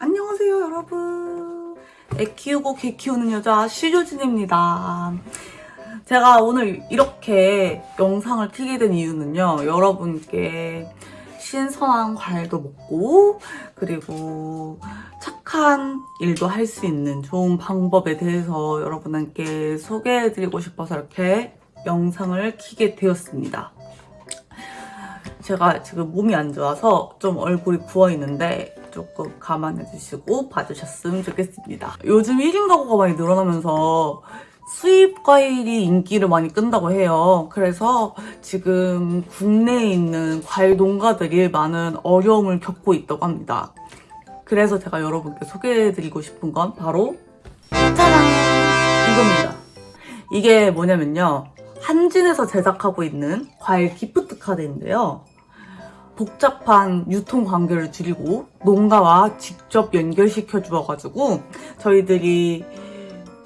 안녕하세요 여러분. 애 키우고 개 키우는 여자 시조진입니다. 제가 오늘 이렇게 영상을 키게 된 이유는요 여러분께 신선한 과일도 먹고 그리고 착한 일도 할 수 있는 좋은 방법에 대해서 여러분께 소개해드리고 싶어서 이렇게 영상을 키게 되었습니다. 제가 지금 몸이 안 좋아서 좀 얼굴이 부어있는데 조금 감안해 주시고 봐주셨으면 좋겠습니다. 요즘 1인 가구가 많이 늘어나면서 수입 과일이 인기를 많이 끈다고 해요. 그래서 지금 국내에 있는 과일 농가들이 많은 어려움을 겪고 있다고 합니다. 그래서 제가 여러분께 소개해드리고 싶은 건 바로 짜란! 이겁니다. 이게 뭐냐면요. 한진에서 제작하고 있는 과일 기프트 카드인데요. 복잡한 유통 관계를 줄이고 농가와 직접 연결시켜 주어가지고 저희들이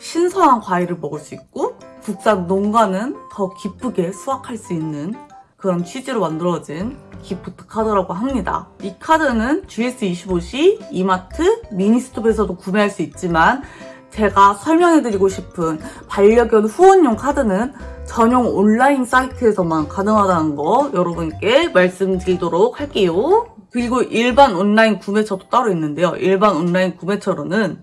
신선한 과일을 먹을 수 있고 국산 농가는 더 기쁘게 수확할 수 있는 그런 취지로 만들어진 기프트 카드라고 합니다. 이 카드는 GS25시, 이마트, 미니스톱에서도 구매할 수 있지만 제가 설명해드리고 싶은 반려견 후원용 카드는 전용 온라인 사이트에서만 가능하다는 거 여러분께 말씀드리도록 할게요. 그리고 일반 온라인 구매처도 따로 있는데요. 일반 온라인 구매처로는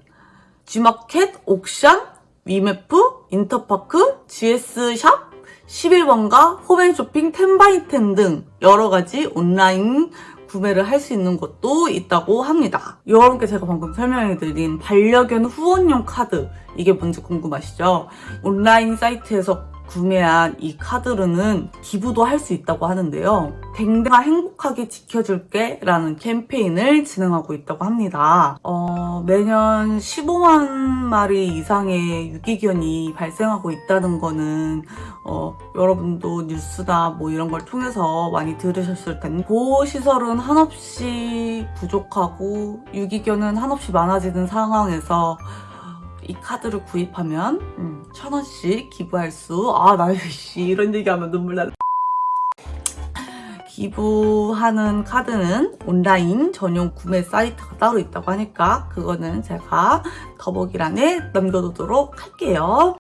G마켓, 옥션, 위메프, 인터파크, GS샵, 11번가, 홈앤쇼핑, 텐바이텐 등 여러 가지 온라인 구매를 할 수 있는 것도 있다고 합니다. 여러분께 제가 방금 설명해드린 반려견 후원용 카드 이게 뭔지 궁금하시죠? 온라인 사이트에서 구매한 이 카드로는 기부도 할 수 있다고 하는데요. 댕댕아 행복하게 지켜줄게 라는 캠페인을 진행하고 있다고 합니다. 어, 매년 15만 마리 이상의 유기견이 발생하고 있다는 거는 어, 여러분도 뉴스나 뭐 이런 걸 통해서 많이 들으셨을 텐데 보호시설은 한없이 부족하고 유기견은 한없이 많아지는 상황에서 이 카드를 구입하면 음, 천 원씩 기부할 수. 아, 나 씨, 이런 얘기하면 눈물 나. 기부하는 카드는 온라인 전용 구매 사이트가 따로 있다고 하니까 그거는 제가 더보기란에 남겨두도록 할게요.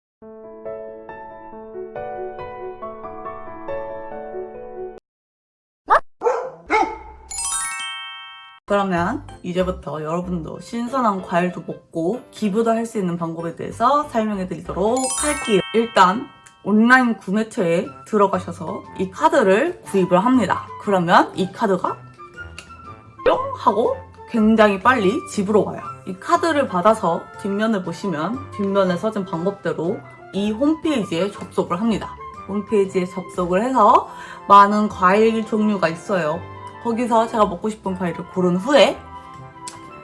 그러면 이제부터 여러분도 신선한 과일도 먹고 기부도 할 수 있는 방법에 대해서 설명해 드리도록 할게요. 일단 온라인 구매처에 들어가셔서 이 카드를 구입을 합니다. 그러면 이 카드가 뿅 하고 굉장히 빨리 집으로 와요. 이 카드를 받아서 뒷면을 보시면 뒷면에 써진 방법대로 이 홈페이지에 접속을 합니다. 홈페이지에 접속을 해서 많은 과일 종류가 있어요. 거기서 제가 먹고 싶은 과일을 고른 후에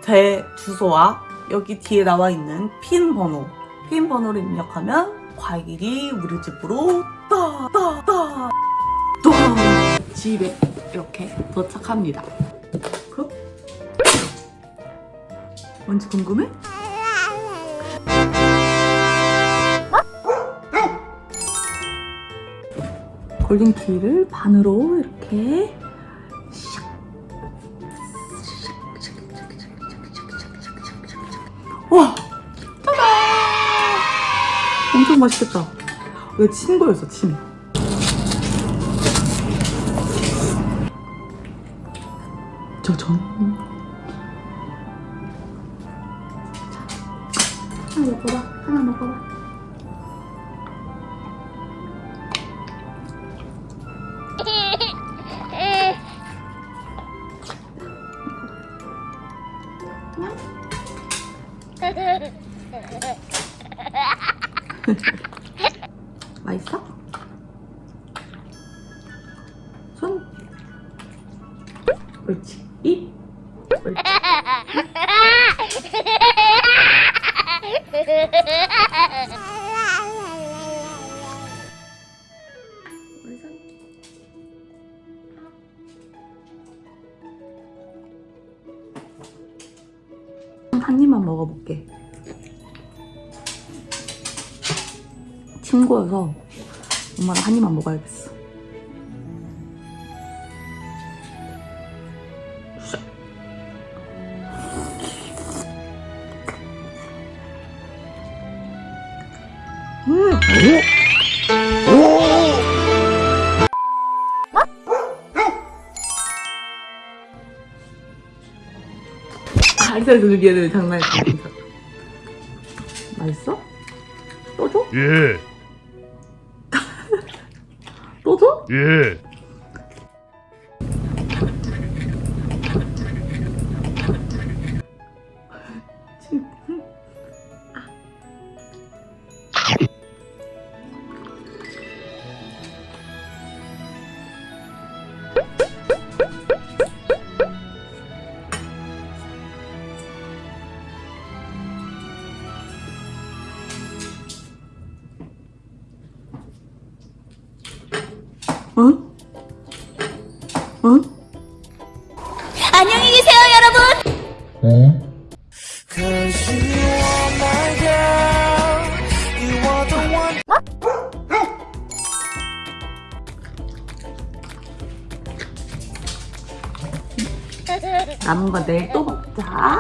제 주소와 여기 뒤에 나와 있는 핀 번호 핀 번호를 입력하면 과일이 우리 집으로 따따따 또 집에 이렇게 도착합니다 그럼 뭔지 궁금해? 골든키를 반으로 이렇게 엄청 맛있겠다. 이거 친 거였어, 침. 저 전. 하나 먹어봐. 하나 먹어봐. 맛있어? 손. 옳지. 입. 옳지. 한 입만 먹어볼게. 친구여서 엄마랑 한 입만 먹어야겠어 가리살 조기에는 장난이 아니다 맛있어? 또 줘? 예 또 줘? 예. 응? 응? 안녕히 계세요, 여러분. 남은 거 내일 또 먹자.